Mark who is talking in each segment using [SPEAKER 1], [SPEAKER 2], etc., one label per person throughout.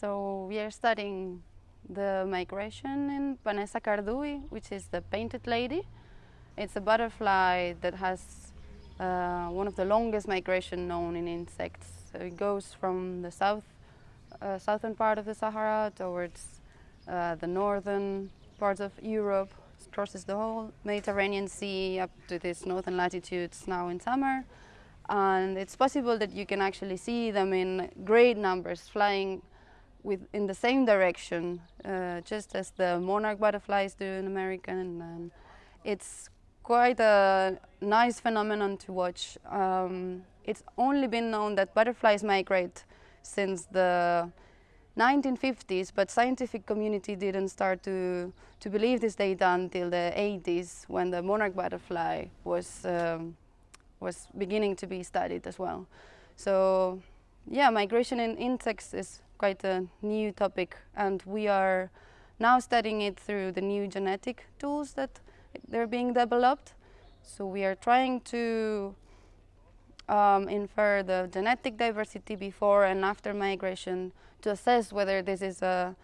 [SPEAKER 1] So we are studying the migration in Vanessa Cardui, which is the painted lady. It's a butterfly that has uh, one of the longest migration known in insects. So it goes from the south, uh, southern part of the Sahara towards uh, the northern parts of Europe, it crosses the whole Mediterranean Sea up to these northern latitudes now in summer. And it's possible that you can actually see them in great numbers flying with in the same direction, uh, just as the monarch butterflies do in America. And, um, it's quite a nice phenomenon to watch. Um, it's only been known that butterflies migrate since the 1950s, but scientific community didn't start to, to believe this data until the 80s when the monarch butterfly was, um, was beginning to be studied as well. So yeah, migration in insects is quite a new topic and we are now studying it through the new genetic tools that they're being developed. So we are trying to um, infer the genetic diversity before and after migration to assess whether this is a,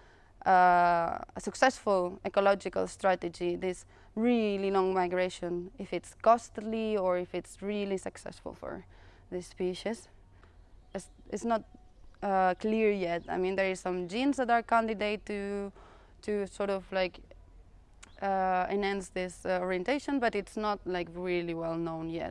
[SPEAKER 1] a, a, successful ecological strategy, this really long migration, if it's costly or if it's really successful for this species. It's, not uh, clear yet. I mean, there is some genes that are candidate to, to sort of like uh, enhance this uh, orientation, but it's not like really well known yet.